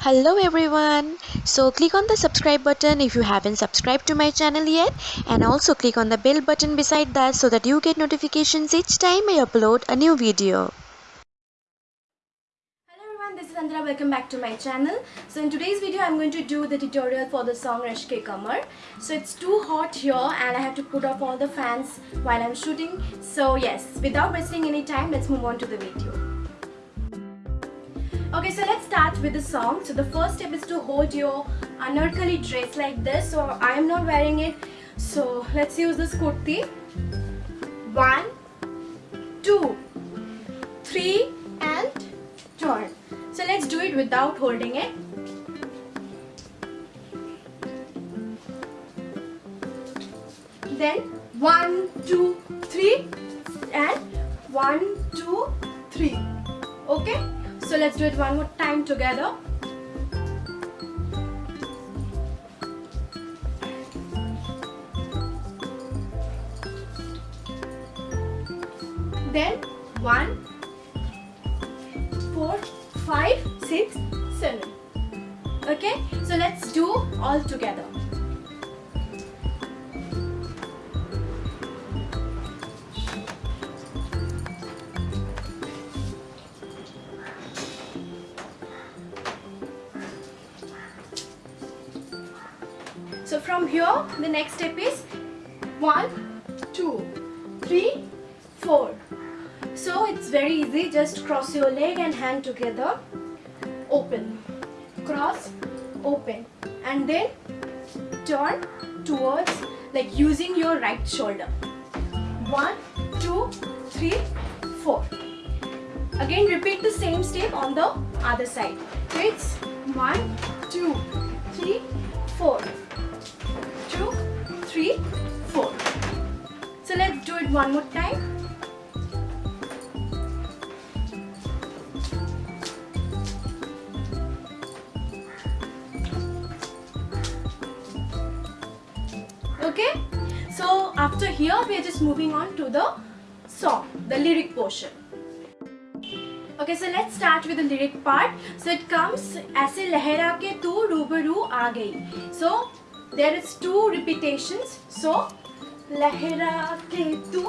hello everyone so click on the subscribe button if you haven't subscribed to my channel yet and also click on the bell button beside that so that you get notifications each time i upload a new video Hello everyone, this is Andra. Welcome back to my channel. So in today's video, I'm going to do the tutorial for the song Rashke Kamar. So it's too hot here and I have to put off all the fans while I'm shooting. So yes, without wasting any time, let's move on to the video. Okay, so let's start with the song. So the first step is to hold your anarkali dress like this. So I am not wearing it. So let's use this kurti. One, two, three, and turn. So let's do it without holding it. Then one, two, three, and one, two, three. Okay? So let's do it one more time together. Then one, four, five, six, seven. Okay, so let's do all together. So from here, the next step is one, two, three, four. So it's very easy. Just cross your leg and hand together. Open, cross, open, and then turn towards like using your right shoulder. One, two, three, four. Again, repeat the same step on the other side. So it's one, two, three, four two, three, four. So let's do it one more time. Okay, so after here we are just moving on to the song, the lyric portion. Okay, so let's start with the lyric part. So it comes ऐसे लहरा के तू रूबरू आ गई. So there is two repetitions so लहरा के तू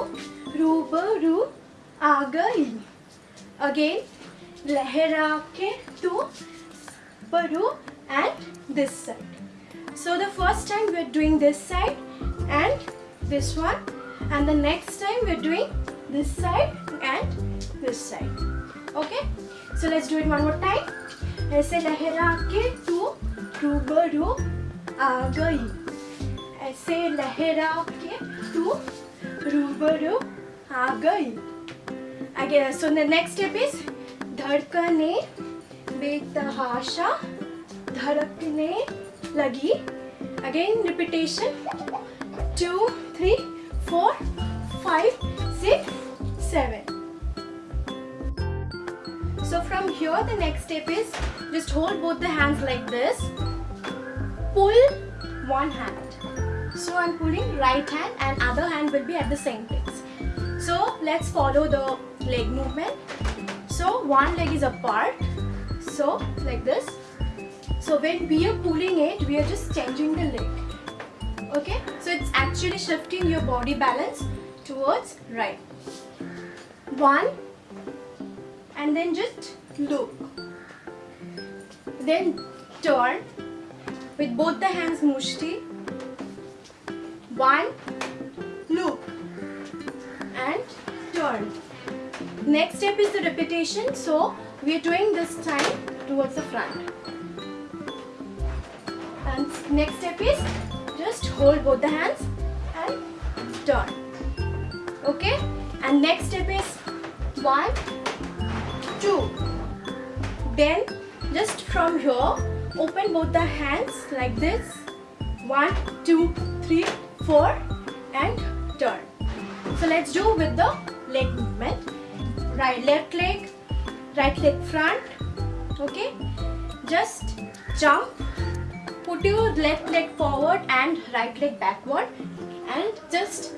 रूबरू आ गई again लहरा के तू रूबरू and this side so the first time we are doing this side and this one and the next time we are doing this side and this side okay so let's do it one more time ऐसे लहरा के तू रूबरू गई ऐसे लहरा के तू तो रूबरू आ गई आगे सो नेक्स्ट स्टेप इज़ धड़कने बेतहाशा धड़कने लगी। Again repetition two three four five six seven so from here the next step is just hold both the hands like this pull one hand. So i'm pulling right hand and other hand will be at the same place. So let's follow the leg movement. So one leg is apart. So like this. So when we are pulling it we are just changing the leg. Okay? So it's actually shifting your body balance towards right. One. And then just look. Then turn with both the hands mushti. One loop and turn. Next step is the repetition. So we are doing this time towards the front. And next step is just hold both the hands and turn. Okay? And next step is one two. Then just from here open both the hands like this. One two three four and turn. So let's do with the leg movement. Right left leg right leg front. Okay? Just jump. Put your left leg forward and right leg backward. And just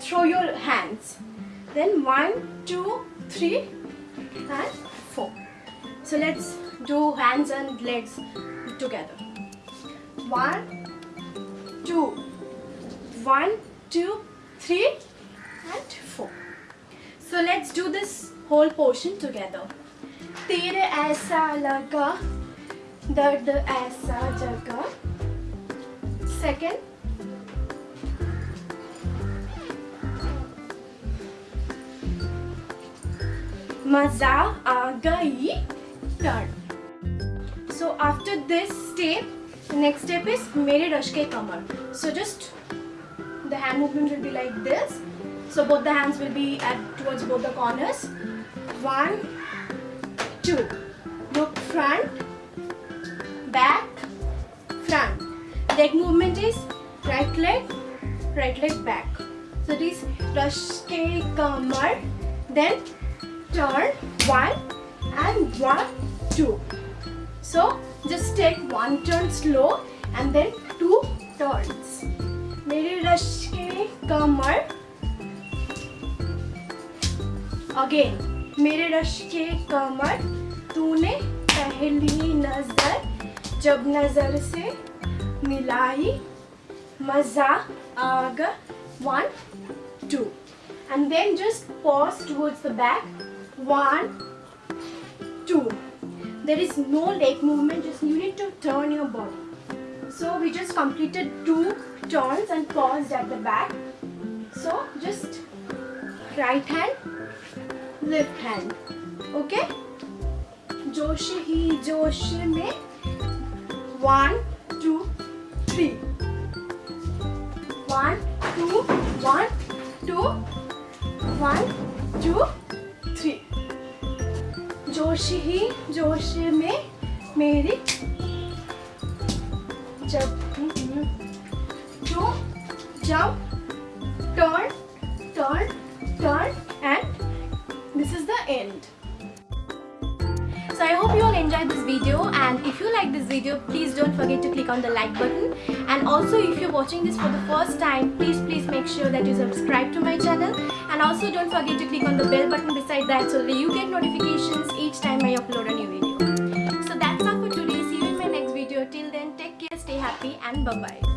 throw your hands. Then one two three and four. So let's do hands and legs together. One, two, one, two, three, and four. So let's do this whole portion together. तेरे ऐसा लगा दर्द ऐसा जगा second मजा आ गई turn so after this step the next step is mere rush ke kamar. So just the hand movement will be like this. So both the hands will be at towards both the corners. One two. Look front back front. Leg movement is right leg right leg back. So this rush ke kamar then turn one and one two so just take one turn slow and then two turns मेरे रश के कमर again मेरे रश के कमर तूने पहली नज़र जब नज़र से मिलाई मज़ा आ गया one two and then just pause towards the back one two there is no leg movement just you need to turn your body so we just completed two turns and paused at the back so just right hand left hand okay जोश ही जोश में one two three one two one two one two three जोश ही जोश में मेरी जब to jump turn turn turn and this is the end so i hope you all enjoyed this video and if you like this video please don't forget to click on the like button and also if you're watching this for the first time please please make sure that you subscribe to my channel and also don't forget to click on the bell button beside that so that you get notifications each time i upload a new video. So that's all for today. See you in my next video. Till then take care stay happy and bye bye